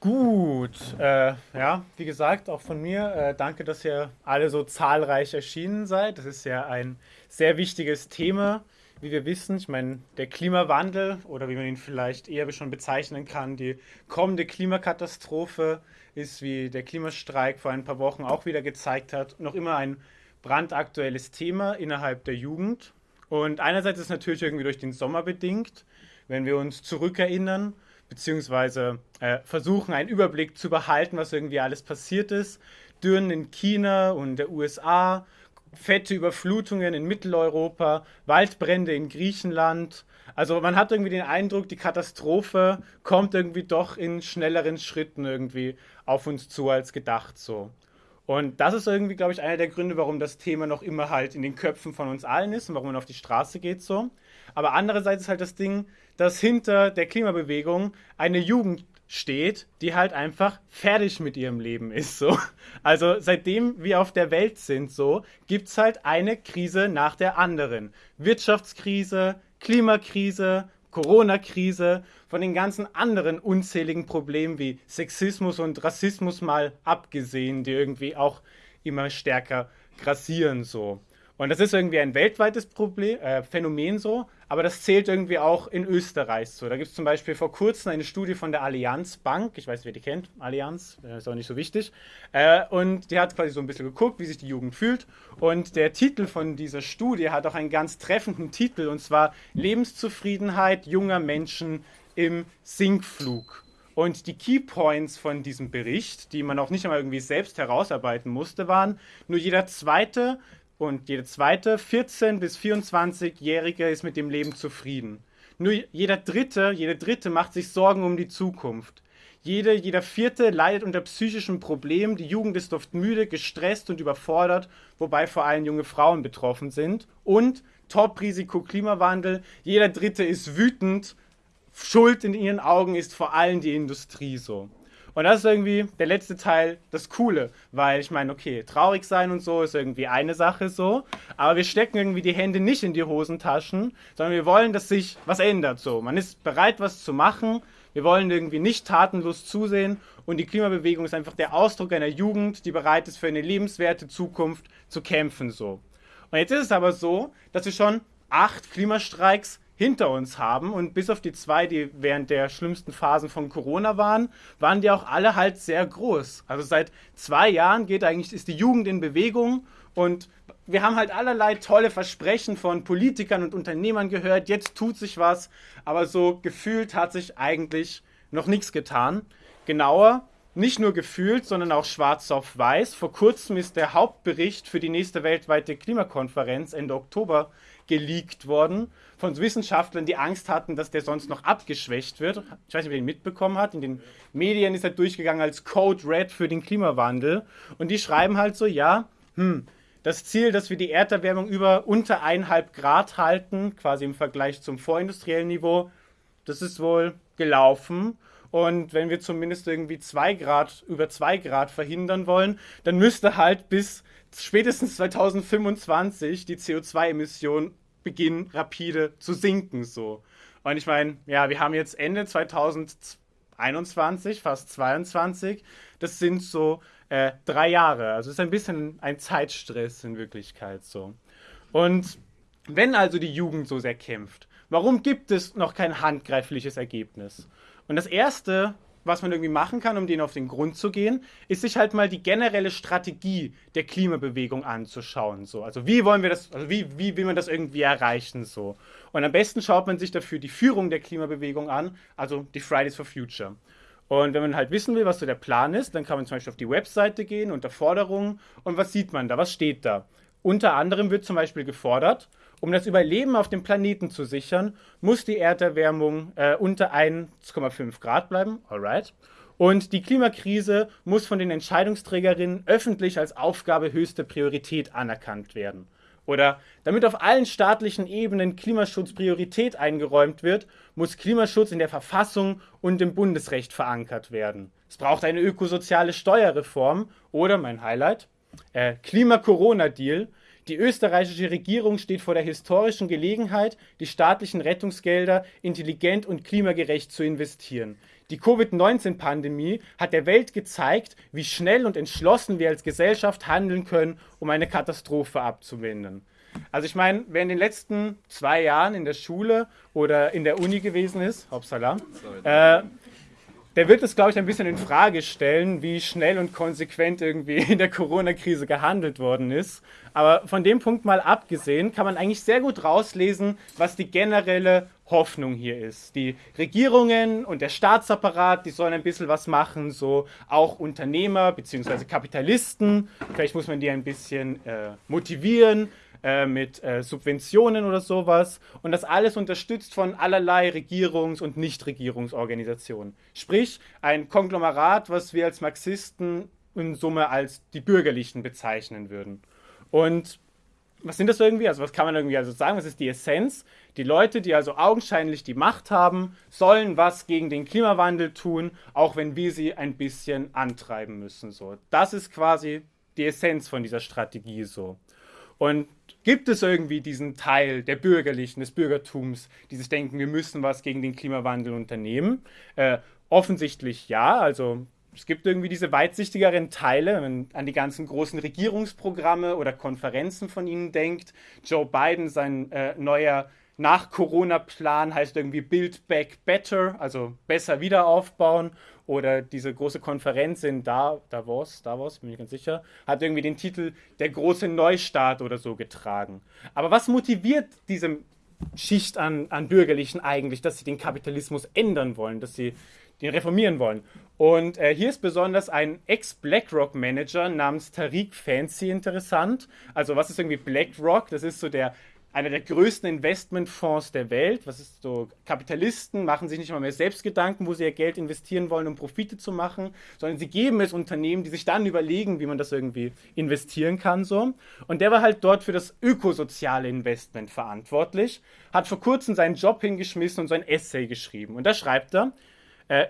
Gut, äh, ja, wie gesagt, auch von mir, äh, danke, dass ihr alle so zahlreich erschienen seid. Das ist ja ein sehr wichtiges Thema, wie wir wissen. Ich meine, der Klimawandel oder wie man ihn vielleicht eher schon bezeichnen kann, die kommende Klimakatastrophe ist, wie der Klimastreik vor ein paar Wochen auch wieder gezeigt hat, noch immer ein brandaktuelles Thema innerhalb der Jugend. Und einerseits ist es natürlich irgendwie durch den Sommer bedingt, wenn wir uns zurückerinnern beziehungsweise äh, versuchen, einen Überblick zu behalten, was irgendwie alles passiert ist. Dürren in China und der USA, fette Überflutungen in Mitteleuropa, Waldbrände in Griechenland. Also man hat irgendwie den Eindruck, die Katastrophe kommt irgendwie doch in schnelleren Schritten irgendwie auf uns zu als gedacht so. Und das ist irgendwie, glaube ich, einer der Gründe, warum das Thema noch immer halt in den Köpfen von uns allen ist und warum man auf die Straße geht so. Aber andererseits ist halt das Ding, dass hinter der Klimabewegung eine Jugend steht, die halt einfach fertig mit ihrem Leben ist. So. Also seitdem wir auf der Welt sind, so, gibt es halt eine Krise nach der anderen. Wirtschaftskrise, Klimakrise, Corona-Krise, von den ganzen anderen unzähligen Problemen wie Sexismus und Rassismus mal abgesehen, die irgendwie auch immer stärker grassieren so. Und das ist irgendwie ein weltweites Problem, äh, Phänomen so, aber das zählt irgendwie auch in Österreich so. Da gibt es zum Beispiel vor kurzem eine Studie von der Allianz Bank, ich weiß, wer die kennt, Allianz, äh, ist auch nicht so wichtig, äh, und die hat quasi so ein bisschen geguckt, wie sich die Jugend fühlt. Und der Titel von dieser Studie hat auch einen ganz treffenden Titel, und zwar Lebenszufriedenheit junger Menschen im Sinkflug. Und die Keypoints von diesem Bericht, die man auch nicht einmal irgendwie selbst herausarbeiten musste, waren, nur jeder zweite und jeder zweite 14- bis 24-Jährige ist mit dem Leben zufrieden. Nur jeder dritte, jede dritte macht sich Sorgen um die Zukunft. Jede, jeder vierte leidet unter psychischen Problemen. Die Jugend ist oft müde, gestresst und überfordert, wobei vor allem junge Frauen betroffen sind. Und Top-Risiko Klimawandel. Jeder dritte ist wütend. Schuld in ihren Augen ist vor allem die Industrie so. Und das ist irgendwie der letzte Teil das Coole, weil ich meine, okay, traurig sein und so ist irgendwie eine Sache so, aber wir stecken irgendwie die Hände nicht in die Hosentaschen, sondern wir wollen, dass sich was ändert so. Man ist bereit, was zu machen. Wir wollen irgendwie nicht tatenlos zusehen und die Klimabewegung ist einfach der Ausdruck einer Jugend, die bereit ist, für eine lebenswerte Zukunft zu kämpfen so. Und jetzt ist es aber so, dass wir schon acht Klimastreiks hinter uns haben. Und bis auf die zwei, die während der schlimmsten Phasen von Corona waren, waren die auch alle halt sehr groß. Also seit zwei Jahren geht eigentlich, ist die Jugend in Bewegung und wir haben halt allerlei tolle Versprechen von Politikern und Unternehmern gehört. Jetzt tut sich was, aber so gefühlt hat sich eigentlich noch nichts getan. Genauer, nicht nur gefühlt, sondern auch schwarz auf weiß. Vor kurzem ist der Hauptbericht für die nächste weltweite Klimakonferenz Ende Oktober geleakt worden von Wissenschaftlern, die Angst hatten, dass der sonst noch abgeschwächt wird. Ich weiß nicht, wer den mitbekommen hat. In den Medien ist er durchgegangen als Code Red für den Klimawandel. Und die schreiben halt so, ja, hm, das Ziel, dass wir die Erderwärmung über unter 1,5 Grad halten, quasi im Vergleich zum vorindustriellen Niveau, das ist wohl gelaufen. Und wenn wir zumindest irgendwie 2 Grad, über 2 Grad verhindern wollen, dann müsste halt bis spätestens 2025 die CO2-Emissionen beginnen rapide zu sinken so. Und ich meine, ja, wir haben jetzt Ende 2021, fast 22. Das sind so äh, drei Jahre. Also es ist ein bisschen ein Zeitstress in Wirklichkeit so. Und wenn also die Jugend so sehr kämpft, warum gibt es noch kein handgreifliches Ergebnis? Und das Erste, was man irgendwie machen kann, um denen auf den Grund zu gehen, ist sich halt mal die generelle Strategie der Klimabewegung anzuschauen. So. Also wie wollen wir das, also wie, wie will man das irgendwie erreichen? So. Und am besten schaut man sich dafür die Führung der Klimabewegung an, also die Fridays for Future. Und wenn man halt wissen will, was so der Plan ist, dann kann man zum Beispiel auf die Webseite gehen unter Forderungen und was sieht man da, was steht da? Unter anderem wird zum Beispiel gefordert, um das Überleben auf dem Planeten zu sichern, muss die Erderwärmung äh, unter 1,5 Grad bleiben. Alright. Und die Klimakrise muss von den Entscheidungsträgerinnen öffentlich als Aufgabe höchste Priorität anerkannt werden. Oder damit auf allen staatlichen Ebenen Klimaschutz Priorität eingeräumt wird, muss Klimaschutz in der Verfassung und im Bundesrecht verankert werden. Es braucht eine ökosoziale Steuerreform oder mein Highlight, äh, Klima-Corona-Deal, die österreichische Regierung steht vor der historischen Gelegenheit, die staatlichen Rettungsgelder intelligent und klimagerecht zu investieren. Die Covid-19-Pandemie hat der Welt gezeigt, wie schnell und entschlossen wir als Gesellschaft handeln können, um eine Katastrophe abzuwenden. Also ich meine, wer in den letzten zwei Jahren in der Schule oder in der Uni gewesen ist, hoppsala, äh, der wird es, glaube ich, ein bisschen in Frage stellen, wie schnell und konsequent irgendwie in der Corona-Krise gehandelt worden ist. Aber von dem Punkt mal abgesehen, kann man eigentlich sehr gut rauslesen, was die generelle Hoffnung hier ist. Die Regierungen und der Staatsapparat, die sollen ein bisschen was machen, so auch Unternehmer bzw. Kapitalisten. Vielleicht muss man die ein bisschen äh, motivieren äh, mit äh, Subventionen oder sowas. Und das alles unterstützt von allerlei Regierungs- und Nichtregierungsorganisationen. Sprich, ein Konglomerat, was wir als Marxisten in Summe als die Bürgerlichen bezeichnen würden. Und was sind das irgendwie? Also was kann man irgendwie also sagen? Was ist die Essenz? Die Leute, die also augenscheinlich die Macht haben, sollen was gegen den Klimawandel tun, auch wenn wir sie ein bisschen antreiben müssen. So, das ist quasi die Essenz von dieser Strategie so. Und gibt es irgendwie diesen Teil der Bürgerlichen, des Bürgertums, die sich denken, wir müssen was gegen den Klimawandel unternehmen? Äh, offensichtlich ja. Also es gibt irgendwie diese weitsichtigeren Teile, wenn man an die ganzen großen Regierungsprogramme oder Konferenzen von ihnen denkt. Joe Biden, sein äh, neuer Nach-Corona-Plan heißt irgendwie Build Back Better, also besser wieder aufbauen. Oder diese große Konferenz in Davos, Davos, bin ich ganz sicher, hat irgendwie den Titel Der große Neustart oder so getragen. Aber was motiviert diese Schicht an, an Bürgerlichen eigentlich, dass sie den Kapitalismus ändern wollen, dass sie den reformieren wollen? Und äh, hier ist besonders ein Ex-BlackRock-Manager namens Tariq Fancy interessant. Also was ist irgendwie BlackRock? Das ist so der einer der größten Investmentfonds der Welt. Was ist so? Kapitalisten machen sich nicht mal mehr selbst Gedanken, wo sie ihr Geld investieren wollen, um Profite zu machen, sondern sie geben es Unternehmen, die sich dann überlegen, wie man das irgendwie investieren kann. So. Und der war halt dort für das ökosoziale Investment verantwortlich, hat vor kurzem seinen Job hingeschmissen und so ein Essay geschrieben. Und da schreibt er, äh,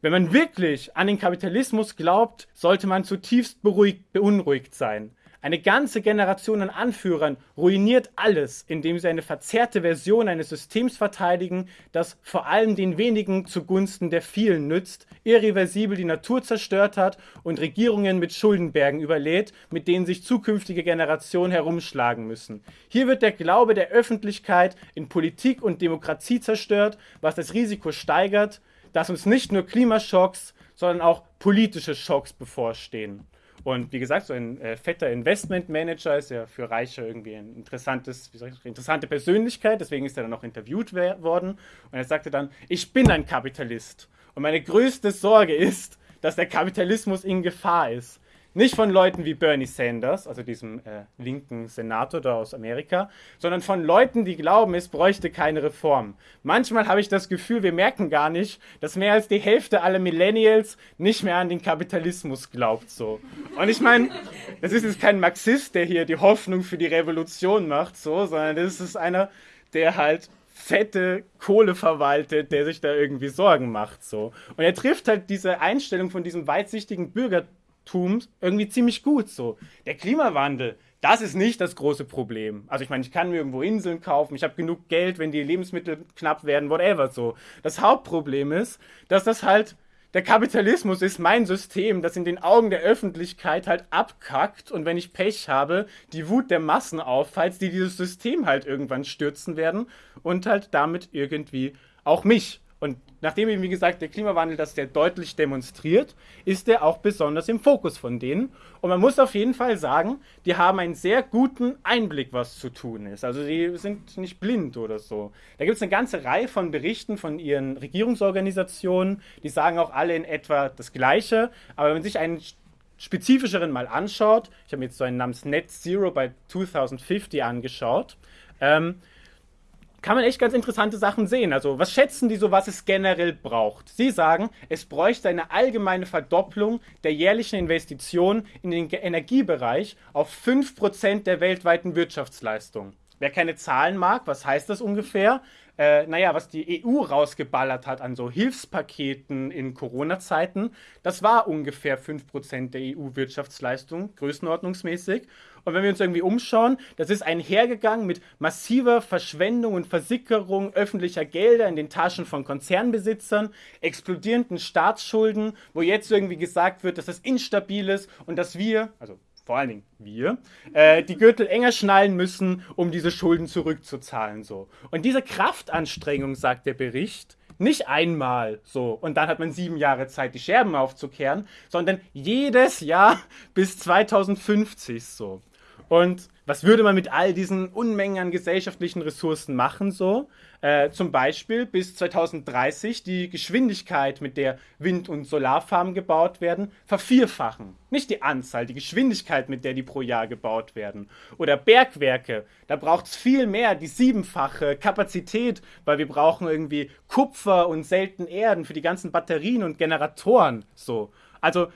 wenn man wirklich an den Kapitalismus glaubt, sollte man zutiefst beruhigt, beunruhigt sein. Eine ganze Generation an Anführern ruiniert alles, indem sie eine verzerrte Version eines Systems verteidigen, das vor allem den wenigen zugunsten der vielen nützt, irreversibel die Natur zerstört hat und Regierungen mit Schuldenbergen überlädt, mit denen sich zukünftige Generationen herumschlagen müssen. Hier wird der Glaube der Öffentlichkeit in Politik und Demokratie zerstört, was das Risiko steigert, dass uns nicht nur Klimaschocks, sondern auch politische Schocks bevorstehen. Und wie gesagt, so ein äh, fetter Investmentmanager ist ja für Reiche irgendwie ein interessantes, wie soll ich, interessante Persönlichkeit, deswegen ist er dann auch interviewt worden. Und er sagte dann, ich bin ein Kapitalist. Und meine größte Sorge ist, dass der Kapitalismus in Gefahr ist. Nicht von Leuten wie Bernie Sanders, also diesem äh, linken Senator da aus Amerika, sondern von Leuten, die glauben, es bräuchte keine Reform. Manchmal habe ich das Gefühl, wir merken gar nicht, dass mehr als die Hälfte aller Millennials nicht mehr an den Kapitalismus glaubt. So. Und ich meine, das ist jetzt kein Marxist, der hier die Hoffnung für die Revolution macht, so, sondern das ist einer, der halt fette Kohle verwaltet, der sich da irgendwie Sorgen macht. So. Und er trifft halt diese Einstellung von diesem weitsichtigen Bürgertum Tums irgendwie ziemlich gut. So. Der Klimawandel, das ist nicht das große Problem. Also ich meine, ich kann mir irgendwo Inseln kaufen, ich habe genug Geld, wenn die Lebensmittel knapp werden, whatever so. Das Hauptproblem ist, dass das halt der Kapitalismus ist mein System, das in den Augen der Öffentlichkeit halt abkackt und wenn ich Pech habe, die Wut der Massen auffalls, die dieses System halt irgendwann stürzen werden und halt damit irgendwie auch mich. Und nachdem eben, wie gesagt, der Klimawandel das sehr deutlich demonstriert, ist er auch besonders im Fokus von denen. Und man muss auf jeden Fall sagen, die haben einen sehr guten Einblick, was zu tun ist. Also die sind nicht blind oder so. Da gibt es eine ganze Reihe von Berichten von ihren Regierungsorganisationen, die sagen auch alle in etwa das Gleiche. Aber wenn man sich einen spezifischeren mal anschaut, ich habe mir jetzt so einen namens Net Zero bei 2050 angeschaut, ähm, kann man echt ganz interessante Sachen sehen. Also, was schätzen die so, was es generell braucht? Sie sagen, es bräuchte eine allgemeine Verdopplung der jährlichen Investitionen in den Energiebereich auf 5% der weltweiten Wirtschaftsleistung. Wer keine Zahlen mag, was heißt das ungefähr? äh, naja, was die EU rausgeballert hat an so Hilfspaketen in Corona-Zeiten, das war ungefähr 5% der EU-Wirtschaftsleistung, größenordnungsmäßig. Und wenn wir uns irgendwie umschauen, das ist einhergegangen mit massiver Verschwendung und Versickerung öffentlicher Gelder in den Taschen von Konzernbesitzern, explodierenden Staatsschulden, wo jetzt irgendwie gesagt wird, dass das instabil ist und dass wir, also vor allen Dingen wir, äh, die Gürtel enger schnallen müssen, um diese Schulden zurückzuzahlen. So. Und diese Kraftanstrengung, sagt der Bericht, nicht einmal so und dann hat man sieben Jahre Zeit, die Scherben aufzukehren, sondern jedes Jahr bis 2050 so. Und was würde man mit all diesen Unmengen an gesellschaftlichen Ressourcen machen so? Äh, zum Beispiel bis 2030 die Geschwindigkeit, mit der Wind- und Solarfarmen gebaut werden, vervierfachen. Nicht die Anzahl, die Geschwindigkeit, mit der die pro Jahr gebaut werden. Oder Bergwerke, da braucht es viel mehr, die siebenfache Kapazität, weil wir brauchen irgendwie Kupfer und selten Erden für die ganzen Batterien und Generatoren. So. Also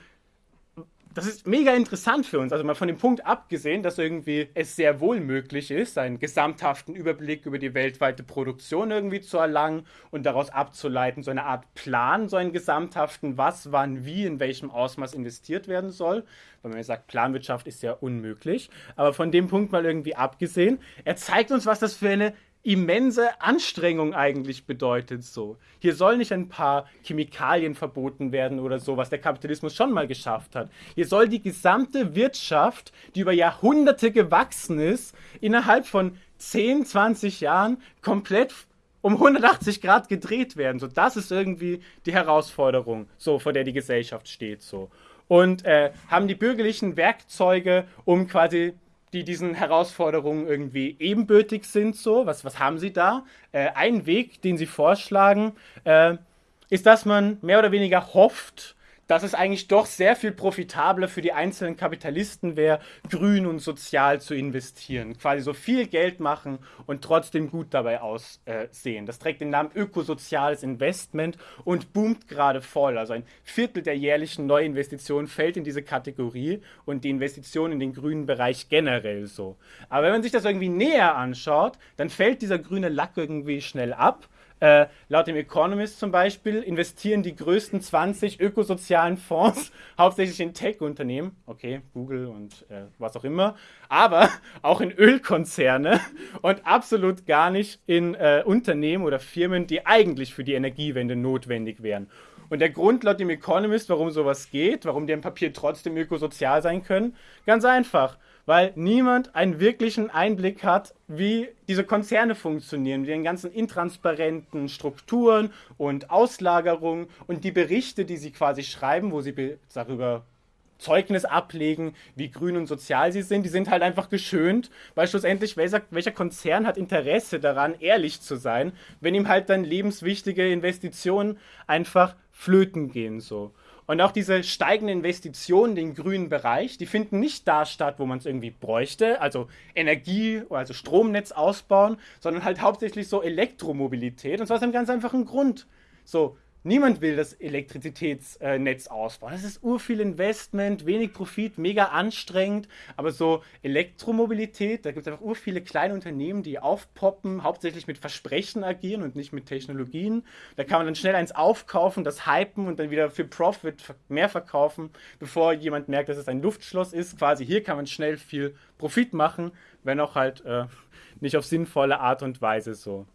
das ist mega interessant für uns. Also mal von dem Punkt abgesehen, dass irgendwie es sehr wohl möglich ist, einen gesamthaften Überblick über die weltweite Produktion irgendwie zu erlangen und daraus abzuleiten, so eine Art Plan, so einen gesamthaften, was, wann, wie, in welchem Ausmaß investiert werden soll. Weil man ja sagt, Planwirtschaft ist ja unmöglich. Aber von dem Punkt mal irgendwie abgesehen, er zeigt uns, was das für eine immense Anstrengung eigentlich bedeutet so. Hier sollen nicht ein paar Chemikalien verboten werden oder so, was der Kapitalismus schon mal geschafft hat. Hier soll die gesamte Wirtschaft, die über Jahrhunderte gewachsen ist, innerhalb von 10, 20 Jahren komplett um 180 Grad gedreht werden. So, das ist irgendwie die Herausforderung, so vor der die Gesellschaft steht so. Und äh, haben die bürgerlichen Werkzeuge, um quasi die diesen Herausforderungen irgendwie ebenbürtig sind. So, was, was haben Sie da? Äh, ein Weg, den Sie vorschlagen, äh, ist, dass man mehr oder weniger hofft, dass es eigentlich doch sehr viel profitabler für die einzelnen Kapitalisten wäre, grün und sozial zu investieren. Quasi so viel Geld machen und trotzdem gut dabei aussehen. Das trägt den Namen ökosoziales Investment und boomt gerade voll. Also ein Viertel der jährlichen Neuinvestitionen fällt in diese Kategorie und die Investition in den grünen Bereich generell so. Aber wenn man sich das irgendwie näher anschaut, dann fällt dieser grüne Lack irgendwie schnell ab äh, laut dem Economist zum Beispiel investieren die größten 20 ökosozialen Fonds hauptsächlich in Tech-Unternehmen, okay, Google und äh, was auch immer, aber auch in Ölkonzerne und absolut gar nicht in äh, Unternehmen oder Firmen, die eigentlich für die Energiewende notwendig wären. Und der Grund laut dem Economist, warum sowas geht, warum die im Papier trotzdem ökosozial sein können, ganz einfach weil niemand einen wirklichen Einblick hat, wie diese Konzerne funktionieren, wie den ganzen intransparenten Strukturen und Auslagerungen und die Berichte, die sie quasi schreiben, wo sie darüber Zeugnis ablegen, wie grün und sozial sie sind, die sind halt einfach geschönt, weil schlussendlich welcher, welcher Konzern hat Interesse daran, ehrlich zu sein, wenn ihm halt dann lebenswichtige Investitionen einfach flöten gehen so. Und auch diese steigenden Investitionen in den grünen Bereich, die finden nicht da statt, wo man es irgendwie bräuchte, also Energie, also Stromnetz ausbauen, sondern halt hauptsächlich so Elektromobilität. Und zwar aus einem ganz einfachen Grund. So, Niemand will das Elektrizitätsnetz ausbauen. Das ist urviel Investment, wenig Profit, mega anstrengend. Aber so Elektromobilität, da gibt es einfach urviele kleine Unternehmen, die aufpoppen, hauptsächlich mit Versprechen agieren und nicht mit Technologien. Da kann man dann schnell eins aufkaufen, das hypen und dann wieder für Profit mehr verkaufen, bevor jemand merkt, dass es ein Luftschloss ist. Quasi hier kann man schnell viel Profit machen, wenn auch halt äh, nicht auf sinnvolle Art und Weise so.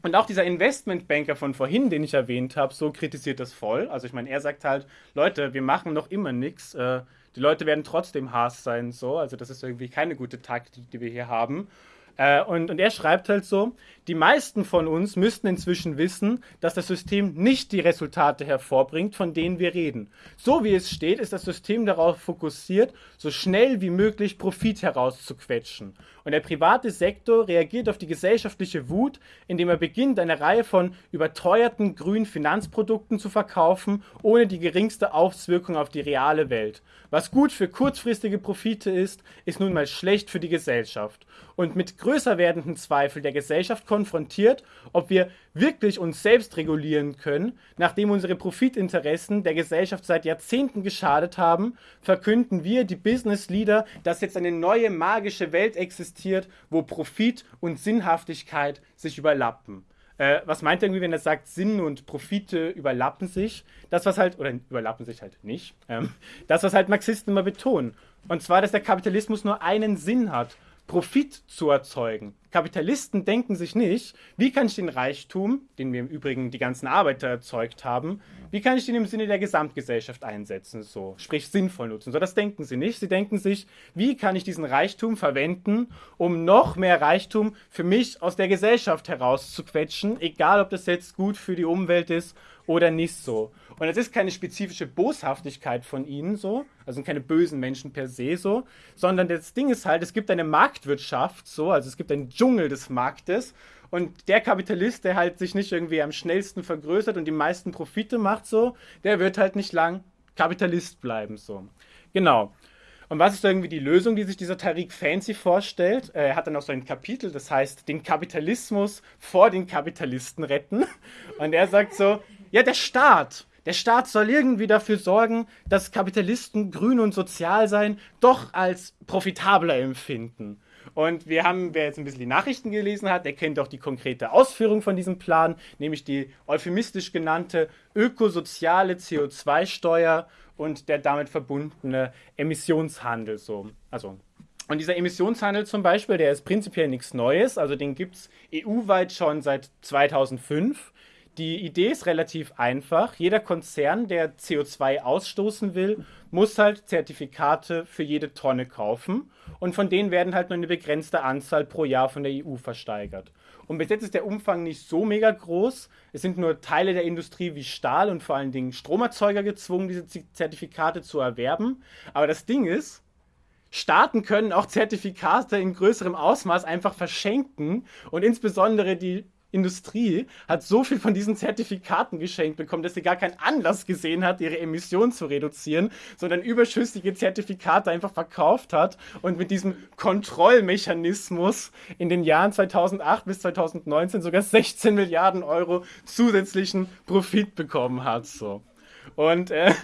Und auch dieser Investmentbanker von vorhin, den ich erwähnt habe, so kritisiert das voll. Also ich meine, er sagt halt, Leute, wir machen noch immer nichts. Äh, die Leute werden trotzdem Haas sein, so. Also das ist irgendwie keine gute Taktik, die wir hier haben. Äh, und, und er schreibt halt so, die meisten von uns müssten inzwischen wissen, dass das System nicht die Resultate hervorbringt, von denen wir reden. So wie es steht, ist das System darauf fokussiert, so schnell wie möglich Profit herauszuquetschen. Und der private Sektor reagiert auf die gesellschaftliche Wut, indem er beginnt, eine Reihe von überteuerten grünen Finanzprodukten zu verkaufen, ohne die geringste Auswirkung auf die reale Welt. Was gut für kurzfristige Profite ist, ist nun mal schlecht für die Gesellschaft. Und mit größer werdenden Zweifel der Gesellschaft konfrontiert, ob wir wirklich uns selbst regulieren können, nachdem unsere Profitinteressen der Gesellschaft seit Jahrzehnten geschadet haben, verkünden wir, die Business Leader, dass jetzt eine neue magische Welt existiert, wo Profit und Sinnhaftigkeit sich überlappen. Äh, was meint er irgendwie, wenn er sagt, Sinn und Profite überlappen sich? Das, was halt, oder überlappen sich halt nicht, ähm, das, was halt Marxisten immer betonen. Und zwar, dass der Kapitalismus nur einen Sinn hat. Profit zu erzeugen. Kapitalisten denken sich nicht, wie kann ich den Reichtum, den wir im Übrigen die ganzen Arbeiter erzeugt haben, wie kann ich den im Sinne der Gesamtgesellschaft einsetzen, so, sprich sinnvoll nutzen. So, das denken sie nicht. Sie denken sich, wie kann ich diesen Reichtum verwenden, um noch mehr Reichtum für mich aus der Gesellschaft herauszuquetschen, egal ob das jetzt gut für die Umwelt ist oder nicht so. Und es ist keine spezifische Boshaftigkeit von ihnen so, also keine bösen Menschen per se so, sondern das Ding ist halt, es gibt eine Marktwirtschaft so, also es gibt einen Dschungel des Marktes und der Kapitalist, der halt sich nicht irgendwie am schnellsten vergrößert und die meisten Profite macht so, der wird halt nicht lang Kapitalist bleiben so. Genau. Und was ist irgendwie die Lösung, die sich dieser Tariq Fancy vorstellt? Er hat dann auch so ein Kapitel, das heißt, den Kapitalismus vor den Kapitalisten retten. Und er sagt so, ja, der Staat, der Staat soll irgendwie dafür sorgen, dass Kapitalisten grün und sozial sein doch als profitabler empfinden. Und wir haben, wer jetzt ein bisschen die Nachrichten gelesen hat, der kennt auch die konkrete Ausführung von diesem Plan, nämlich die euphemistisch genannte ökosoziale CO2-Steuer und der damit verbundene Emissionshandel. So. Also und dieser Emissionshandel zum Beispiel, der ist prinzipiell nichts Neues, also den gibt es EU-weit schon seit 2005. Die Idee ist relativ einfach. Jeder Konzern, der CO2 ausstoßen will, muss halt Zertifikate für jede Tonne kaufen. Und von denen werden halt nur eine begrenzte Anzahl pro Jahr von der EU versteigert. Und bis jetzt ist der Umfang nicht so mega groß. Es sind nur Teile der Industrie wie Stahl und vor allen Dingen Stromerzeuger gezwungen, diese Zertifikate zu erwerben. Aber das Ding ist, Staaten können auch Zertifikate in größerem Ausmaß einfach verschenken und insbesondere die Industrie hat so viel von diesen Zertifikaten geschenkt bekommen, dass sie gar keinen Anlass gesehen hat, ihre Emissionen zu reduzieren, sondern überschüssige Zertifikate einfach verkauft hat und mit diesem Kontrollmechanismus in den Jahren 2008 bis 2019 sogar 16 Milliarden Euro zusätzlichen Profit bekommen hat. So. Und äh,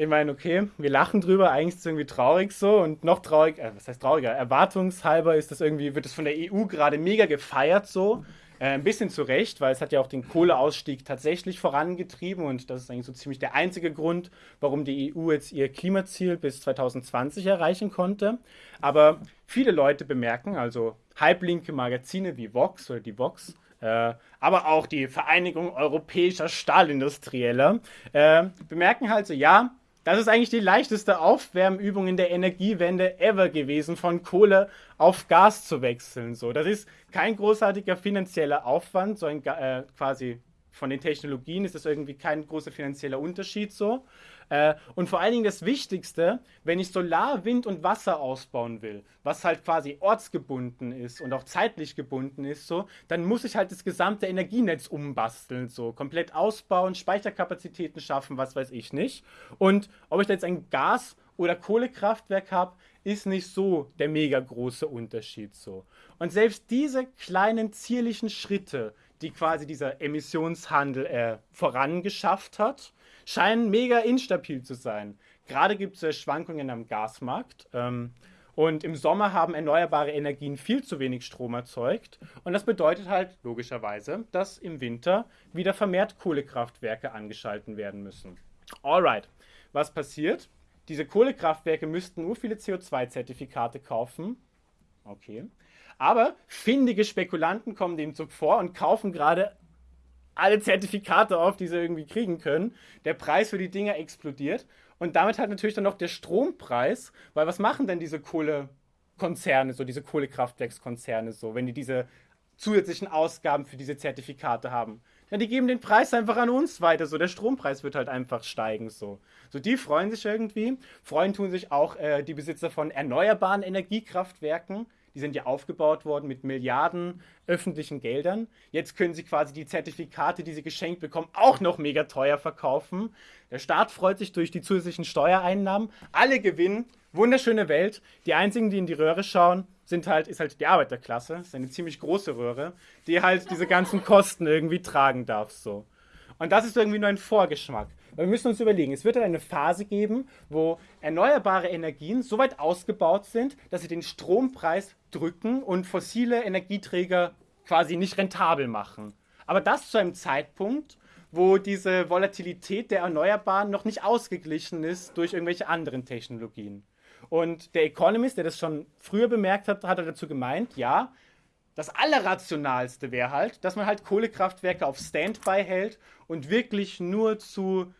ich meine, okay, wir lachen drüber, eigentlich ist es irgendwie traurig so und noch traurig, äh, was heißt trauriger, erwartungshalber ist das irgendwie, wird es von der EU gerade mega gefeiert so. Äh, ein bisschen zu Recht, weil es hat ja auch den Kohleausstieg tatsächlich vorangetrieben und das ist eigentlich so ziemlich der einzige Grund, warum die EU jetzt ihr Klimaziel bis 2020 erreichen konnte. Aber viele Leute bemerken, also halblinke Magazine wie Vox oder die Vox, äh, aber auch die Vereinigung europäischer Stahlindustrieller, äh, bemerken halt so, ja, das ist eigentlich die leichteste Aufwärmübung in der Energiewende ever gewesen, von Kohle auf Gas zu wechseln. So, das ist kein großartiger finanzieller Aufwand, so ein äh, quasi von den Technologien ist das irgendwie kein großer finanzieller Unterschied so. Äh, und vor allen Dingen das Wichtigste, wenn ich Solar, Wind und Wasser ausbauen will, was halt quasi ortsgebunden ist und auch zeitlich gebunden ist, so, dann muss ich halt das gesamte Energienetz umbasteln, so komplett ausbauen, Speicherkapazitäten schaffen, was weiß ich nicht. Und ob ich da jetzt ein Gas- oder Kohlekraftwerk habe, ist nicht so der mega große Unterschied so. Und selbst diese kleinen zierlichen Schritte, die quasi dieser Emissionshandel äh, vorangeschafft hat, scheinen mega instabil zu sein. Gerade gibt es äh, Schwankungen am Gasmarkt. Ähm, und im Sommer haben erneuerbare Energien viel zu wenig Strom erzeugt. Und das bedeutet halt logischerweise, dass im Winter wieder vermehrt Kohlekraftwerke angeschalten werden müssen. Alright, was passiert? Diese Kohlekraftwerke müssten nur viele CO2-Zertifikate kaufen. Okay. Aber findige Spekulanten kommen dem Zug vor und kaufen gerade alle Zertifikate auf, die sie irgendwie kriegen können. Der Preis für die Dinger explodiert. Und damit hat natürlich dann noch der Strompreis, weil was machen denn diese Kohlekonzerne, so diese Kohlekraftwerkskonzerne so, wenn die diese zusätzlichen Ausgaben für diese Zertifikate haben? Ja, die geben den Preis einfach an uns weiter, so der Strompreis wird halt einfach steigen, so. So, die freuen sich irgendwie. Freuen tun sich auch äh, die Besitzer von erneuerbaren Energiekraftwerken, die sind ja aufgebaut worden mit Milliarden öffentlichen Geldern. Jetzt können sie quasi die Zertifikate, die sie geschenkt bekommen, auch noch mega teuer verkaufen. Der Staat freut sich durch die zusätzlichen Steuereinnahmen. Alle gewinnen. Wunderschöne Welt. Die einzigen, die in die Röhre schauen, sind halt, ist halt die Arbeiterklasse. Das ist eine ziemlich große Röhre, die halt diese ganzen Kosten irgendwie tragen darf. So. Und das ist irgendwie nur ein Vorgeschmack. Wir müssen uns überlegen, es wird eine Phase geben, wo erneuerbare Energien so weit ausgebaut sind, dass sie den Strompreis drücken und fossile Energieträger quasi nicht rentabel machen. Aber das zu einem Zeitpunkt, wo diese Volatilität der Erneuerbaren noch nicht ausgeglichen ist durch irgendwelche anderen Technologien. Und der Economist, der das schon früher bemerkt hat, hat dazu gemeint, ja, das Allerrationalste wäre halt, dass man halt Kohlekraftwerke auf Standby hält und wirklich nur zu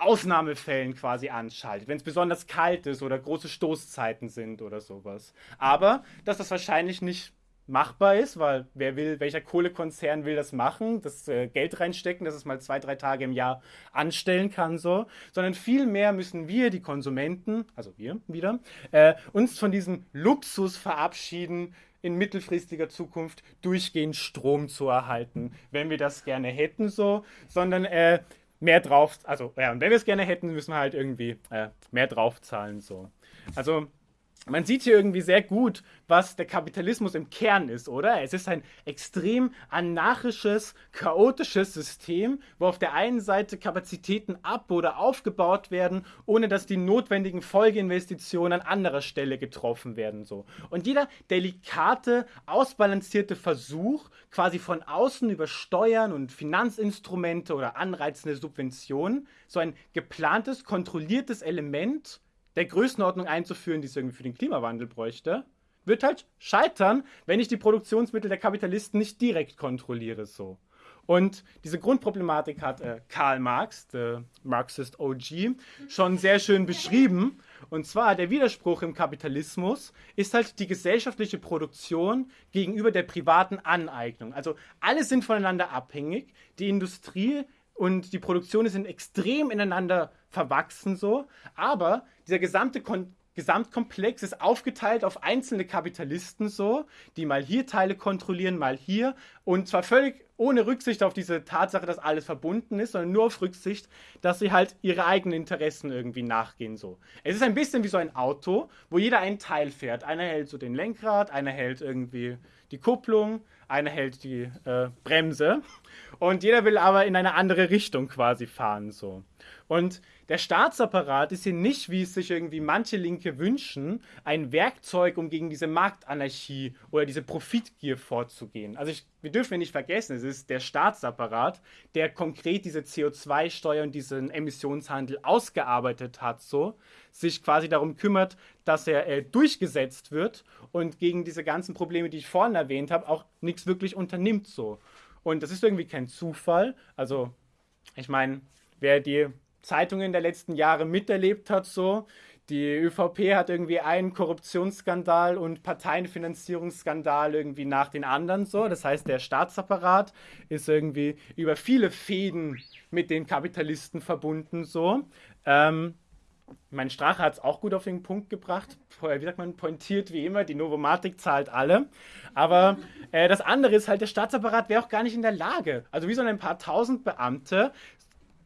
Ausnahmefällen quasi anschaltet, wenn es besonders kalt ist oder große Stoßzeiten sind oder sowas. Aber dass das wahrscheinlich nicht machbar ist, weil wer will, welcher Kohlekonzern will das machen, das äh, Geld reinstecken, dass es mal zwei, drei Tage im Jahr anstellen kann, so, sondern vielmehr müssen wir, die Konsumenten, also wir wieder, äh, uns von diesem Luxus verabschieden, in mittelfristiger Zukunft durchgehend Strom zu erhalten, wenn wir das gerne hätten, so, sondern äh, mehr drauf, also ja, und wenn wir es gerne hätten, müssen wir halt irgendwie äh, mehr draufzahlen, so. Also man sieht hier irgendwie sehr gut, was der Kapitalismus im Kern ist, oder? Es ist ein extrem anarchisches, chaotisches System, wo auf der einen Seite Kapazitäten ab- oder aufgebaut werden, ohne dass die notwendigen Folgeinvestitionen an anderer Stelle getroffen werden. So. Und jeder delikate, ausbalancierte Versuch, quasi von außen über Steuern und Finanzinstrumente oder anreizende Subventionen, so ein geplantes, kontrolliertes Element, der Größenordnung einzuführen, die es irgendwie für den Klimawandel bräuchte, wird halt scheitern, wenn ich die Produktionsmittel der Kapitalisten nicht direkt kontrolliere so. Und diese Grundproblematik hat äh, Karl Marx, der Marxist OG, schon sehr schön beschrieben. Und zwar der Widerspruch im Kapitalismus ist halt die gesellschaftliche Produktion gegenüber der privaten Aneignung. Also alle sind voneinander abhängig. Die Industrie und die Produktion sind extrem ineinander verwachsen so, aber dieser gesamte Kon Gesamtkomplex ist aufgeteilt auf einzelne Kapitalisten so, die mal hier Teile kontrollieren, mal hier. Und zwar völlig ohne Rücksicht auf diese Tatsache, dass alles verbunden ist, sondern nur auf Rücksicht, dass sie halt ihre eigenen Interessen irgendwie nachgehen so. Es ist ein bisschen wie so ein Auto, wo jeder einen Teil fährt. Einer hält so den Lenkrad, einer hält irgendwie die Kupplung, einer hält die äh, Bremse und jeder will aber in eine andere Richtung quasi fahren so. Und der Staatsapparat ist hier nicht, wie es sich irgendwie manche Linke wünschen, ein Werkzeug, um gegen diese Marktanarchie oder diese Profitgier vorzugehen. Also ich, wir dürfen nicht vergessen, es ist der Staatsapparat, der konkret diese CO2-Steuer und diesen Emissionshandel ausgearbeitet hat, so sich quasi darum kümmert, dass er äh, durchgesetzt wird und gegen diese ganzen Probleme, die ich vorhin erwähnt habe, auch nichts wirklich unternimmt so. Und das ist irgendwie kein Zufall. Also ich meine, wer die Zeitungen der letzten Jahre miterlebt hat, so. Die ÖVP hat irgendwie einen Korruptionsskandal und Parteienfinanzierungsskandal irgendwie nach den anderen so. Das heißt, der Staatsapparat ist irgendwie über viele Fäden mit den Kapitalisten verbunden so. Ähm, mein Strache hat es auch gut auf den Punkt gebracht. Wie sagt man, pointiert wie immer, die Novomatik zahlt alle. Aber äh, das andere ist halt, der Staatsapparat wäre auch gar nicht in der Lage. Also wie so ein paar tausend Beamte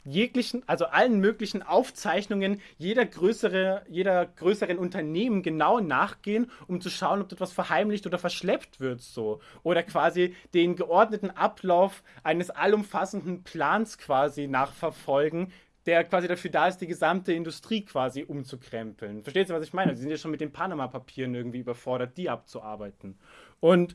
jeglichen, also allen möglichen Aufzeichnungen jeder größere, jeder größeren Unternehmen genau nachgehen, um zu schauen, ob etwas verheimlicht oder verschleppt wird, so. Oder quasi den geordneten Ablauf eines allumfassenden Plans quasi nachverfolgen, der quasi dafür da ist, die gesamte Industrie quasi umzukrempeln. Versteht ihr, was ich meine? Sie sind ja schon mit den Panama-Papieren irgendwie überfordert, die abzuarbeiten. Und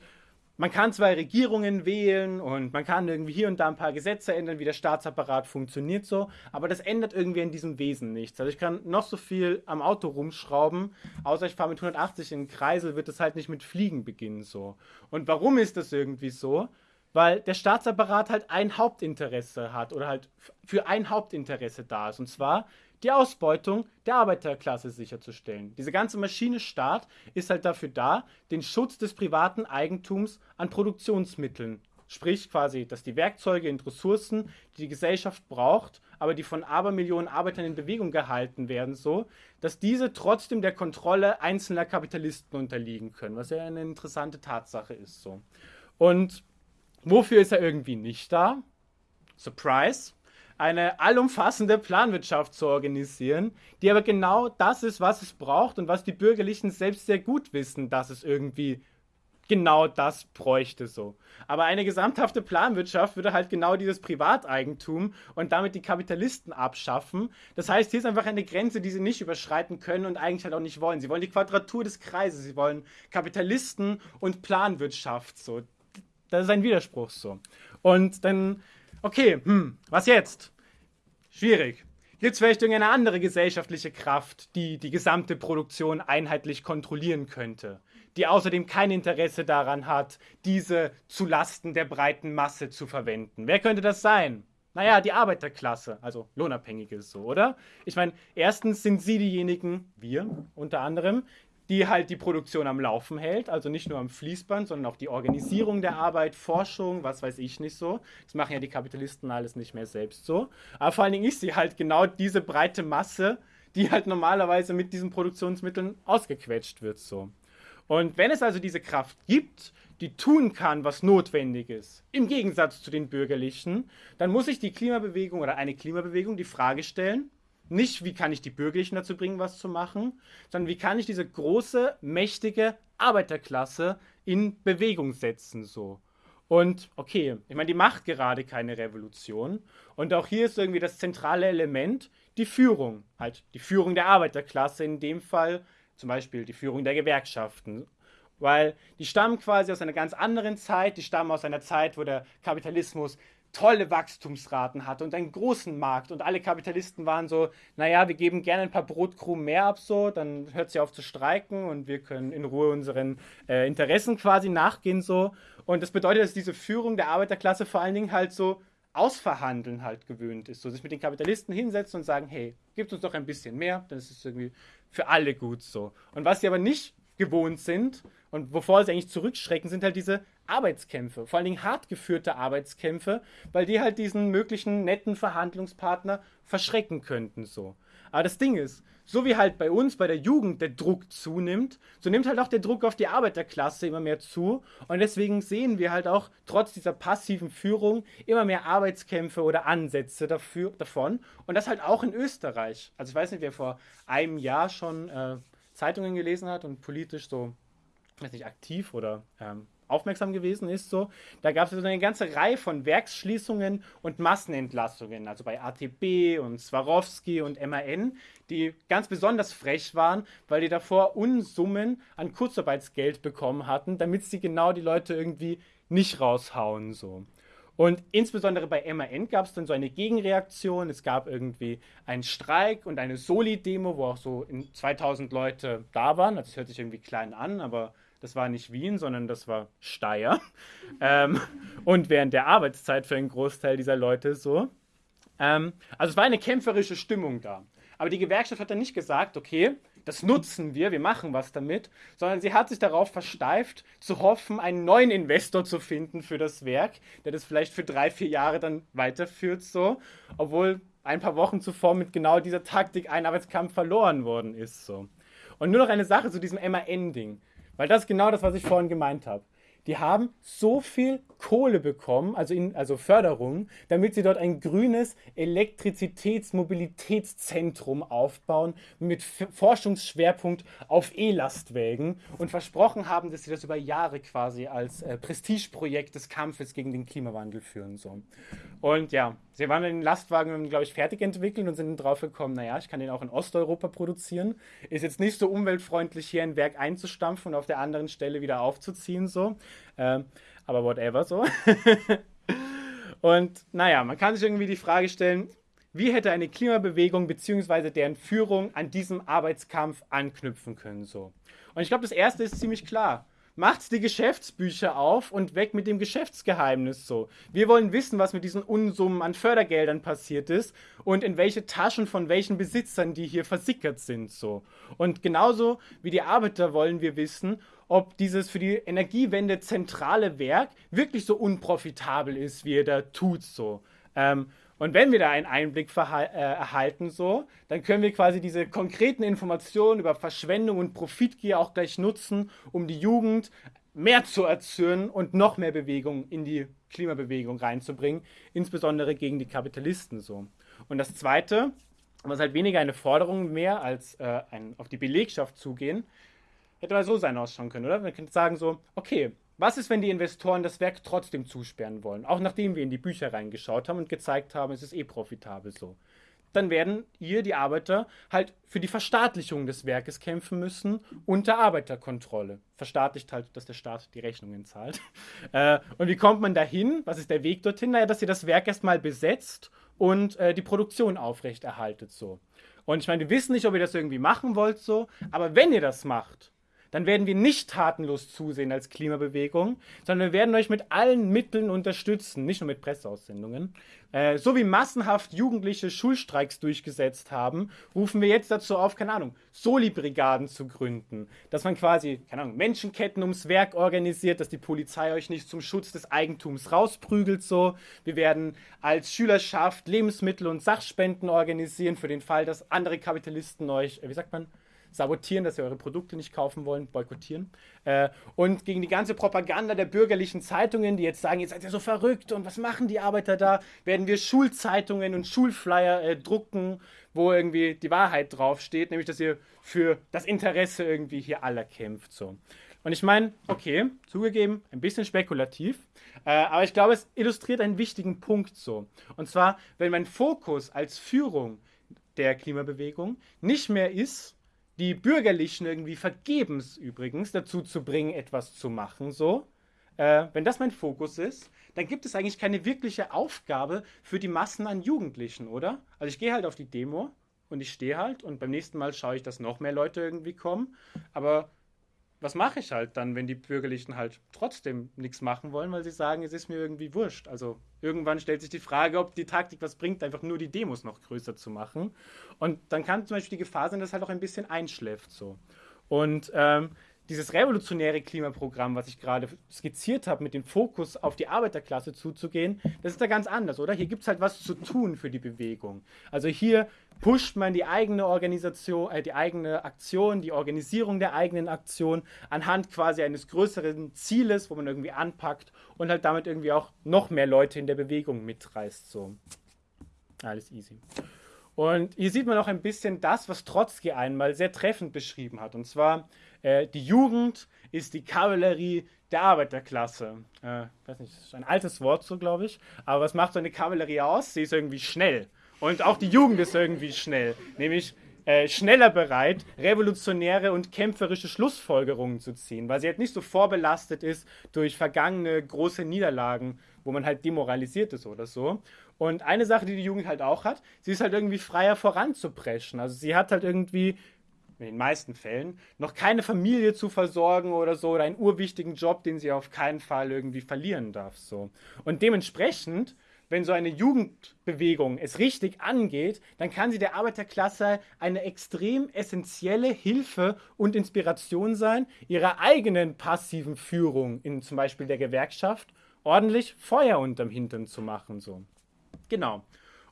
man kann zwei Regierungen wählen und man kann irgendwie hier und da ein paar Gesetze ändern, wie der Staatsapparat funktioniert so, aber das ändert irgendwie in diesem Wesen nichts. Also ich kann noch so viel am Auto rumschrauben, außer ich fahre mit 180 in den Kreisel, wird es halt nicht mit Fliegen beginnen so. Und warum ist das irgendwie so? Weil der Staatsapparat halt ein Hauptinteresse hat oder halt für ein Hauptinteresse da ist. Und zwar die Ausbeutung der Arbeiterklasse sicherzustellen. Diese ganze Maschine Staat ist halt dafür da, den Schutz des privaten Eigentums an Produktionsmitteln, sprich quasi, dass die Werkzeuge und Ressourcen, die die Gesellschaft braucht, aber die von Abermillionen Arbeitern in Bewegung gehalten werden, so, dass diese trotzdem der Kontrolle einzelner Kapitalisten unterliegen können, was ja eine interessante Tatsache ist, so. Und wofür ist er irgendwie nicht da? Surprise! Eine allumfassende Planwirtschaft zu organisieren, die aber genau das ist, was es braucht und was die Bürgerlichen selbst sehr gut wissen, dass es irgendwie genau das bräuchte so. Aber eine gesamthafte Planwirtschaft würde halt genau dieses Privateigentum und damit die Kapitalisten abschaffen. Das heißt, hier ist einfach eine Grenze, die sie nicht überschreiten können und eigentlich halt auch nicht wollen. Sie wollen die Quadratur des Kreises, sie wollen Kapitalisten und Planwirtschaft so das ist ein Widerspruch so. Und dann, okay, hm, was jetzt? Schwierig. Gibt es vielleicht irgendeine andere gesellschaftliche Kraft, die die gesamte Produktion einheitlich kontrollieren könnte? Die außerdem kein Interesse daran hat, diese zulasten der breiten Masse zu verwenden. Wer könnte das sein? Naja, die Arbeiterklasse, also Lohnabhängige so, oder? Ich meine, erstens sind sie diejenigen, wir unter anderem, die halt die Produktion am Laufen hält, also nicht nur am Fließband, sondern auch die Organisierung der Arbeit, Forschung, was weiß ich nicht so. Das machen ja die Kapitalisten alles nicht mehr selbst so. Aber vor allen Dingen ist sie halt genau diese breite Masse, die halt normalerweise mit diesen Produktionsmitteln ausgequetscht wird so. Und wenn es also diese Kraft gibt, die tun kann, was notwendig ist, im Gegensatz zu den Bürgerlichen, dann muss sich die Klimabewegung oder eine Klimabewegung die Frage stellen, nicht, wie kann ich die Bürgerlichen dazu bringen, was zu machen, sondern wie kann ich diese große, mächtige Arbeiterklasse in Bewegung setzen, so. Und okay, ich meine, die macht gerade keine Revolution. Und auch hier ist irgendwie das zentrale Element die Führung. Halt die Führung der Arbeiterklasse, in dem Fall zum Beispiel die Führung der Gewerkschaften. Weil die stammen quasi aus einer ganz anderen Zeit, die stammen aus einer Zeit, wo der Kapitalismus tolle Wachstumsraten hatte und einen großen Markt und alle Kapitalisten waren so, naja, wir geben gerne ein paar Brotkrumen mehr ab so, dann hört sie auf zu streiken und wir können in Ruhe unseren äh, Interessen quasi nachgehen so. Und das bedeutet, dass diese Führung der Arbeiterklasse vor allen Dingen halt so ausverhandeln halt gewöhnt ist, so sich mit den Kapitalisten hinsetzen und sagen, hey, gibt uns doch ein bisschen mehr, dann ist es irgendwie für alle gut so. Und was sie aber nicht gewohnt sind und wovor sie eigentlich zurückschrecken, sind halt diese Arbeitskämpfe, vor allen Dingen hart geführte Arbeitskämpfe, weil die halt diesen möglichen netten Verhandlungspartner verschrecken könnten so. Aber das Ding ist, so wie halt bei uns bei der Jugend der Druck zunimmt, so nimmt halt auch der Druck auf die Arbeiterklasse immer mehr zu und deswegen sehen wir halt auch trotz dieser passiven Führung immer mehr Arbeitskämpfe oder Ansätze dafür, davon und das halt auch in Österreich. Also ich weiß nicht, wer vor einem Jahr schon äh, Zeitungen gelesen hat und politisch so, weiß nicht, aktiv oder ähm, aufmerksam gewesen ist, so, da gab es so eine ganze Reihe von Werksschließungen und Massenentlassungen, also bei ATB und Swarovski und MAN, die ganz besonders frech waren, weil die davor Unsummen an Kurzarbeitsgeld bekommen hatten, damit sie genau die Leute irgendwie nicht raushauen, so. Und insbesondere bei MAN gab es dann so eine Gegenreaktion. Es gab irgendwie einen Streik und eine Soli-Demo, wo auch so 2000 Leute da waren. Das hört sich irgendwie klein an, aber das war nicht Wien, sondern das war Steyr. ähm, und während der Arbeitszeit für einen Großteil dieser Leute so. Ähm, also es war eine kämpferische Stimmung da. Aber die Gewerkschaft hat dann nicht gesagt, okay, das nutzen wir, wir machen was damit, sondern sie hat sich darauf versteift, zu hoffen, einen neuen Investor zu finden für das Werk, der das vielleicht für drei, vier Jahre dann weiterführt, so, obwohl ein paar Wochen zuvor mit genau dieser Taktik ein Arbeitskampf verloren worden ist, so. Und nur noch eine Sache zu diesem MAN-Ding. Weil das ist genau das, was ich vorhin gemeint habe. Die haben so viel Kohle bekommen, also, in, also Förderung, damit sie dort ein grünes Elektrizitätsmobilitätszentrum aufbauen mit Forschungsschwerpunkt auf E-Lastwägen und versprochen haben, dass sie das über Jahre quasi als äh, Prestigeprojekt des Kampfes gegen den Klimawandel führen. So. Und ja, sie waren den Lastwagen, glaube ich, fertig entwickelt und sind drauf gekommen, naja, ich kann den auch in Osteuropa produzieren. Ist jetzt nicht so umweltfreundlich, hier ein Werk einzustampfen und auf der anderen Stelle wieder aufzuziehen. So. Ähm, aber whatever so. Und naja, man kann sich irgendwie die Frage stellen, wie hätte eine Klimabewegung bzw. deren Führung an diesem Arbeitskampf anknüpfen können so? Und ich glaube, das erste ist ziemlich klar macht die Geschäftsbücher auf und weg mit dem Geschäftsgeheimnis so. Wir wollen wissen, was mit diesen Unsummen an Fördergeldern passiert ist und in welche Taschen von welchen Besitzern die hier versickert sind so. Und genauso wie die Arbeiter wollen wir wissen, ob dieses für die Energiewende zentrale Werk wirklich so unprofitabel ist, wie er da tut so. Ähm, und wenn wir da einen Einblick äh, erhalten, so, dann können wir quasi diese konkreten Informationen über Verschwendung und Profitgier auch gleich nutzen, um die Jugend mehr zu erzürnen und noch mehr Bewegung in die Klimabewegung reinzubringen, insbesondere gegen die Kapitalisten so. Und das Zweite, was halt weniger eine Forderung mehr als äh, ein, auf die Belegschaft zugehen, hätte mal so sein ausschauen können, oder? Man könnte sagen so, okay, was ist, wenn die Investoren das Werk trotzdem zusperren wollen, auch nachdem wir in die Bücher reingeschaut haben und gezeigt haben, es ist eh profitabel so? dann werden ihr, die Arbeiter, halt für die Verstaatlichung des Werkes kämpfen müssen unter Arbeiterkontrolle. Verstaatlicht halt, dass der Staat die Rechnungen zahlt. Äh, und wie kommt man dahin? Was ist der Weg dorthin? Naja, dass ihr das Werk erstmal besetzt und äh, die Produktion aufrechterhaltet so. Und ich meine, wir wissen nicht, ob ihr das irgendwie machen wollt so, aber wenn ihr das macht, dann werden wir nicht tatenlos zusehen als Klimabewegung, sondern wir werden euch mit allen Mitteln unterstützen, nicht nur mit Presseaussendungen. Äh, so wie massenhaft Jugendliche Schulstreiks durchgesetzt haben, rufen wir jetzt dazu auf, keine Ahnung, Soli-Brigaden zu gründen. Dass man quasi, keine Ahnung, Menschenketten ums Werk organisiert, dass die Polizei euch nicht zum Schutz des Eigentums rausprügelt so. Wir werden als Schülerschaft Lebensmittel und Sachspenden organisieren für den Fall, dass andere Kapitalisten euch, äh, wie sagt man, sabotieren, dass sie eure Produkte nicht kaufen wollen, boykottieren. Äh, und gegen die ganze Propaganda der bürgerlichen Zeitungen, die jetzt sagen, ihr seid ja so verrückt und was machen die Arbeiter da, werden wir Schulzeitungen und Schulflyer äh, drucken, wo irgendwie die Wahrheit draufsteht, nämlich dass ihr für das Interesse irgendwie hier aller kämpft. So. Und ich meine, okay, zugegeben, ein bisschen spekulativ, äh, aber ich glaube, es illustriert einen wichtigen Punkt so. Und zwar, wenn mein Fokus als Führung der Klimabewegung nicht mehr ist, die Bürgerlichen irgendwie vergebens übrigens dazu zu bringen, etwas zu machen, so. Äh, wenn das mein Fokus ist, dann gibt es eigentlich keine wirkliche Aufgabe für die Massen an Jugendlichen, oder? Also ich gehe halt auf die Demo und ich stehe halt und beim nächsten Mal schaue ich, dass noch mehr Leute irgendwie kommen. Aber was mache ich halt dann, wenn die Bürgerlichen halt trotzdem nichts machen wollen, weil sie sagen, es ist mir irgendwie wurscht. Also irgendwann stellt sich die Frage, ob die Taktik was bringt, einfach nur die Demos noch größer zu machen. Und dann kann zum Beispiel die Gefahr sein, dass halt auch ein bisschen einschläft so. Und ähm, dieses revolutionäre Klimaprogramm, was ich gerade skizziert habe, mit dem Fokus auf die Arbeiterklasse zuzugehen, das ist da ganz anders, oder? Hier gibt es halt was zu tun für die Bewegung. Also hier pusht man die eigene Organisation, äh, die eigene Aktion, die Organisierung der eigenen Aktion anhand quasi eines größeren Zieles, wo man irgendwie anpackt und halt damit irgendwie auch noch mehr Leute in der Bewegung mitreißt. So. Alles easy. Und hier sieht man auch ein bisschen das, was Trotzki einmal sehr treffend beschrieben hat. Und zwar, äh, die Jugend ist die Kavallerie der Arbeiterklasse. Äh, weiß nicht, das ist ein altes Wort so, glaube ich. Aber was macht so eine Kavallerie aus? Sie ist irgendwie schnell. Und auch die Jugend ist irgendwie schnell. Nämlich äh, schneller bereit, revolutionäre und kämpferische Schlussfolgerungen zu ziehen, weil sie halt nicht so vorbelastet ist durch vergangene große Niederlagen, wo man halt demoralisiert ist oder so. Und eine Sache, die die Jugend halt auch hat, sie ist halt irgendwie freier voranzupreschen. Also sie hat halt irgendwie in den meisten Fällen noch keine Familie zu versorgen oder so oder einen urwichtigen Job, den sie auf keinen Fall irgendwie verlieren darf so. Und dementsprechend wenn so eine Jugendbewegung es richtig angeht, dann kann sie der Arbeiterklasse eine extrem essentielle Hilfe und Inspiration sein, ihrer eigenen passiven Führung in zum Beispiel der Gewerkschaft ordentlich Feuer unterm Hintern zu machen. So. Genau.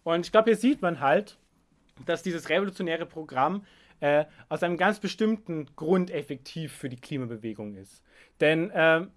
Und ich glaube, hier sieht man halt, dass dieses revolutionäre Programm äh, aus einem ganz bestimmten Grund effektiv für die Klimabewegung ist. Denn äh,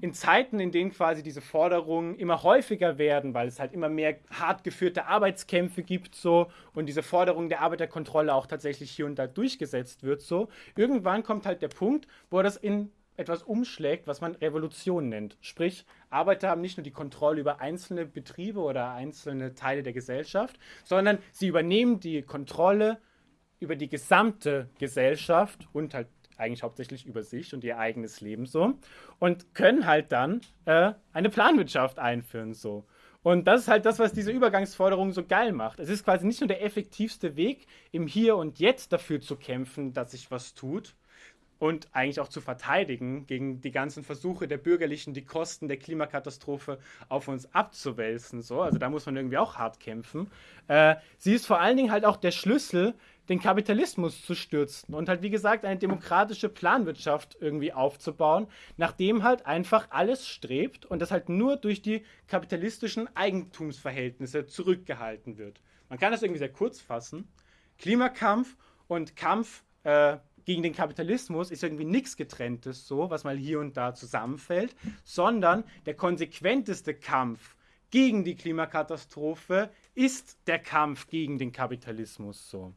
in Zeiten, in denen quasi diese Forderungen immer häufiger werden, weil es halt immer mehr hart geführte Arbeitskämpfe gibt so und diese Forderung der Arbeiterkontrolle auch tatsächlich hier und da durchgesetzt wird so, irgendwann kommt halt der Punkt, wo das in etwas umschlägt, was man Revolution nennt. Sprich, Arbeiter haben nicht nur die Kontrolle über einzelne Betriebe oder einzelne Teile der Gesellschaft, sondern sie übernehmen die Kontrolle über die gesamte Gesellschaft und halt eigentlich hauptsächlich über sich und ihr eigenes Leben so und können halt dann äh, eine Planwirtschaft einführen so. Und das ist halt das, was diese Übergangsforderung so geil macht. Es ist quasi nicht nur der effektivste Weg, im Hier und Jetzt dafür zu kämpfen, dass sich was tut, und eigentlich auch zu verteidigen gegen die ganzen Versuche der Bürgerlichen, die Kosten der Klimakatastrophe auf uns abzuwälzen. So. Also da muss man irgendwie auch hart kämpfen. Äh, sie ist vor allen Dingen halt auch der Schlüssel, den Kapitalismus zu stürzen und halt, wie gesagt, eine demokratische Planwirtschaft irgendwie aufzubauen, nachdem halt einfach alles strebt und das halt nur durch die kapitalistischen Eigentumsverhältnisse zurückgehalten wird. Man kann das irgendwie sehr kurz fassen. Klimakampf und Kampf äh, gegen den Kapitalismus ist irgendwie nichts getrenntes, so, was mal hier und da zusammenfällt, sondern der konsequenteste Kampf gegen die Klimakatastrophe ist der Kampf gegen den Kapitalismus, so.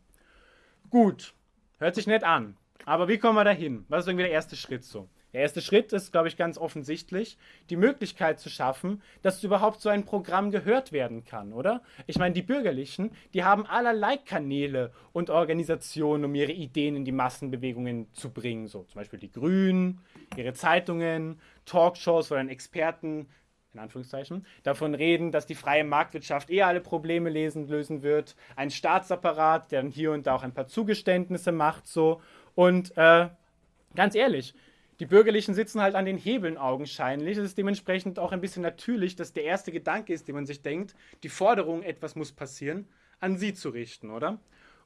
Gut, hört sich nett an. Aber wie kommen wir dahin? Was ist irgendwie der erste Schritt so? Der erste Schritt ist, glaube ich, ganz offensichtlich, die Möglichkeit zu schaffen, dass überhaupt so ein Programm gehört werden kann, oder? Ich meine, die Bürgerlichen, die haben allerlei Kanäle und Organisationen, um ihre Ideen in die Massenbewegungen zu bringen. So zum Beispiel die Grünen, ihre Zeitungen, Talkshows, wo dann Experten in Anführungszeichen, davon reden, dass die freie Marktwirtschaft eh alle Probleme lesen, lösen wird. Ein Staatsapparat, der dann hier und da auch ein paar Zugeständnisse macht, so. Und äh, ganz ehrlich, die Bürgerlichen sitzen halt an den Hebeln augenscheinlich. Es ist dementsprechend auch ein bisschen natürlich, dass der erste Gedanke ist, den man sich denkt, die Forderung, etwas muss passieren, an sie zu richten, oder?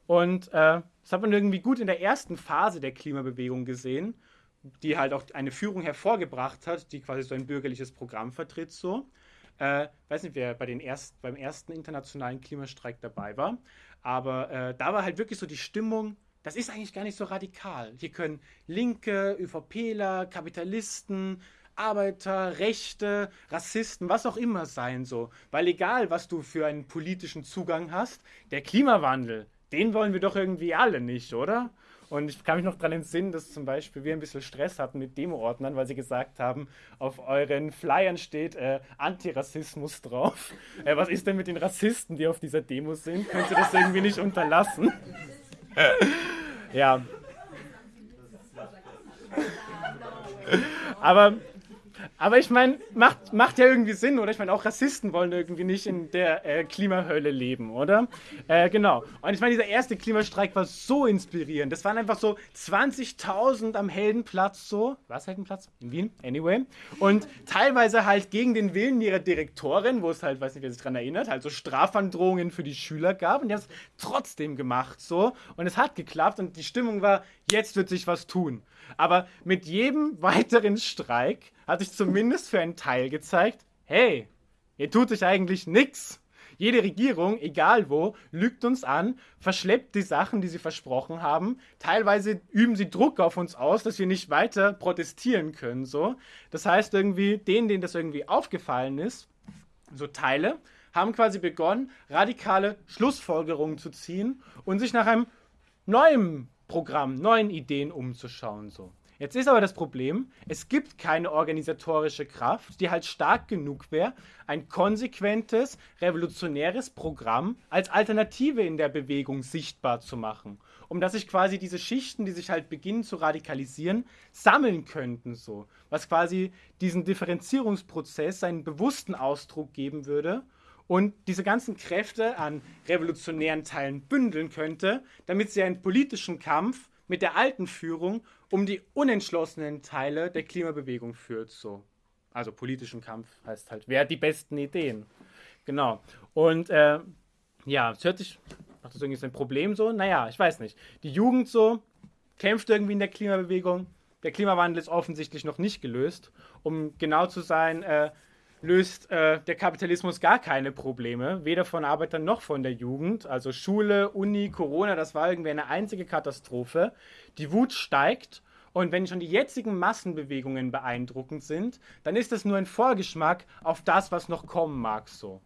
Und äh, das hat man irgendwie gut in der ersten Phase der Klimabewegung gesehen, die halt auch eine Führung hervorgebracht hat, die quasi so ein bürgerliches Programm vertritt, so. Äh, weiß nicht, wer bei den erst, beim ersten internationalen Klimastreik dabei war, aber äh, da war halt wirklich so die Stimmung, das ist eigentlich gar nicht so radikal. Hier können Linke, ÖVPler, Kapitalisten, Arbeiter, Rechte, Rassisten, was auch immer sein so. Weil egal, was du für einen politischen Zugang hast, der Klimawandel, den wollen wir doch irgendwie alle nicht, oder? Und ich kann mich noch daran entsinnen, dass zum Beispiel wir ein bisschen Stress hatten mit Demo-Ordnern, weil sie gesagt haben, auf euren Flyern steht äh, Antirassismus drauf. Äh, was ist denn mit den Rassisten, die auf dieser Demo sind? Könnt ihr das irgendwie nicht unterlassen? ja. Aber aber ich meine, macht, macht ja irgendwie Sinn, oder? Ich meine, auch Rassisten wollen irgendwie nicht in der äh, Klimahölle leben, oder? Äh, genau. Und ich meine, dieser erste Klimastreik war so inspirierend. Das waren einfach so 20.000 am Heldenplatz, so. Was Heldenplatz? In Wien? Anyway. Und teilweise halt gegen den Willen ihrer Direktorin, wo es halt, weiß nicht, wer sich daran erinnert, halt so Strafandrohungen für die Schüler gab. Und die haben es trotzdem gemacht, so. Und es hat geklappt und die Stimmung war, jetzt wird sich was tun. Aber mit jedem weiteren Streik hat sich zumindest für einen Teil gezeigt, hey, hier tut sich eigentlich nichts. Jede Regierung, egal wo, lügt uns an, verschleppt die Sachen, die sie versprochen haben. Teilweise üben sie Druck auf uns aus, dass wir nicht weiter protestieren können. So. Das heißt irgendwie, denen, denen das irgendwie aufgefallen ist, so Teile, haben quasi begonnen, radikale Schlussfolgerungen zu ziehen und sich nach einem neuen Programm, neuen Ideen umzuschauen. So. Jetzt ist aber das Problem, es gibt keine organisatorische Kraft, die halt stark genug wäre, ein konsequentes, revolutionäres Programm als Alternative in der Bewegung sichtbar zu machen. Um dass sich quasi diese Schichten, die sich halt beginnen zu radikalisieren, sammeln könnten so. Was quasi diesen Differenzierungsprozess einen bewussten Ausdruck geben würde und diese ganzen Kräfte an revolutionären Teilen bündeln könnte, damit sie einen politischen Kampf mit der alten Führung um die unentschlossenen Teile der Klimabewegung führt. So. Also politischen Kampf heißt halt, wer hat die besten Ideen? Genau. Und äh, ja, es hört sich, macht das irgendwie ein Problem so? Naja, ich weiß nicht. Die Jugend so kämpft irgendwie in der Klimabewegung. Der Klimawandel ist offensichtlich noch nicht gelöst. Um genau zu sein, äh, löst äh, der Kapitalismus gar keine Probleme, weder von Arbeitern noch von der Jugend. Also Schule, Uni, Corona, das war irgendwie eine einzige Katastrophe. Die Wut steigt und wenn schon die jetzigen Massenbewegungen beeindruckend sind, dann ist das nur ein Vorgeschmack auf das, was noch kommen mag so.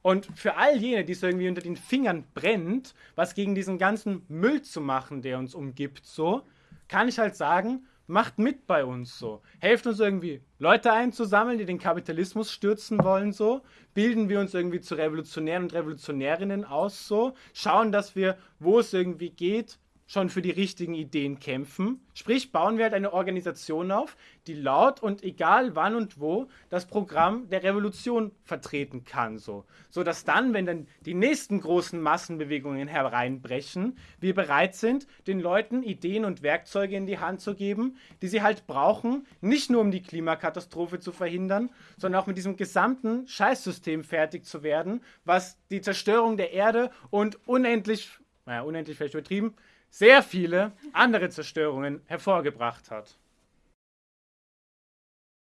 Und für all jene, die es irgendwie unter den Fingern brennt, was gegen diesen ganzen Müll zu machen, der uns umgibt, so, kann ich halt sagen, macht mit bei uns so. Helft uns irgendwie, Leute einzusammeln, die den Kapitalismus stürzen wollen so. Bilden wir uns irgendwie zu Revolutionären und Revolutionärinnen aus so. Schauen, dass wir, wo es irgendwie geht, schon für die richtigen Ideen kämpfen. Sprich, bauen wir halt eine Organisation auf, die laut und egal wann und wo das Programm der Revolution vertreten kann, so, so dass dann, wenn dann die nächsten großen Massenbewegungen hereinbrechen, wir bereit sind, den Leuten Ideen und Werkzeuge in die Hand zu geben, die sie halt brauchen, nicht nur um die Klimakatastrophe zu verhindern, sondern auch mit diesem gesamten Scheißsystem fertig zu werden, was die Zerstörung der Erde und unendlich, naja, unendlich vielleicht übertrieben, sehr viele andere Zerstörungen hervorgebracht hat.